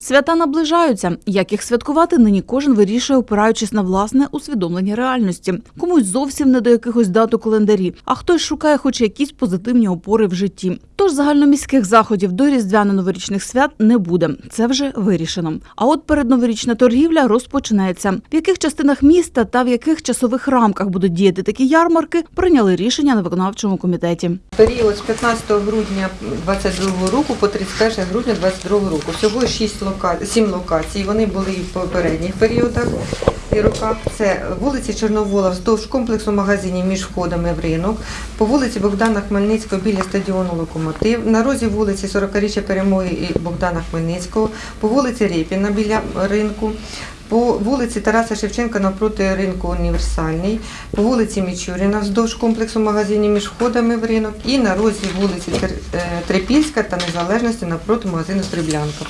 Свята наближаються. Як їх святкувати, нині кожен вирішує, опираючись на власне усвідомлення реальності. Комусь зовсім не до якихось дат у календарі, а хтось шукає хоч якісь позитивні опори в житті. Тож загальноміських заходів до різдвяно-новорічних свят не буде. Це вже вирішено. А от передноворічна торгівля розпочнеться. В яких частинах міста та в яких часових рамках будуть діяти такі ярмарки, прийняли рішення на виконавчому комітеті. Період з 15 грудня 22 року по 31 грудня 22 року. Всього 6 лока... 7 локацій. Вони були і в попередніх періодах і роках. Це вулиці Чорновола вздовж комплексу магазинів між входами в ринок, по вулиці Богдана Хмельницького біля стадіону Локомотив, на розі вулиці 40-річчя перемоги і Богдана Хмельницького, по вулиці Рєпіна біля ринку. По вулиці Тараса Шевченка навпроти ринку Універсальний, по вулиці Мічуріна вздовж комплексу магазинів між входами в ринок і на розі вулиці е, Трипільська та Незалежності навпроти магазину Стріблянка.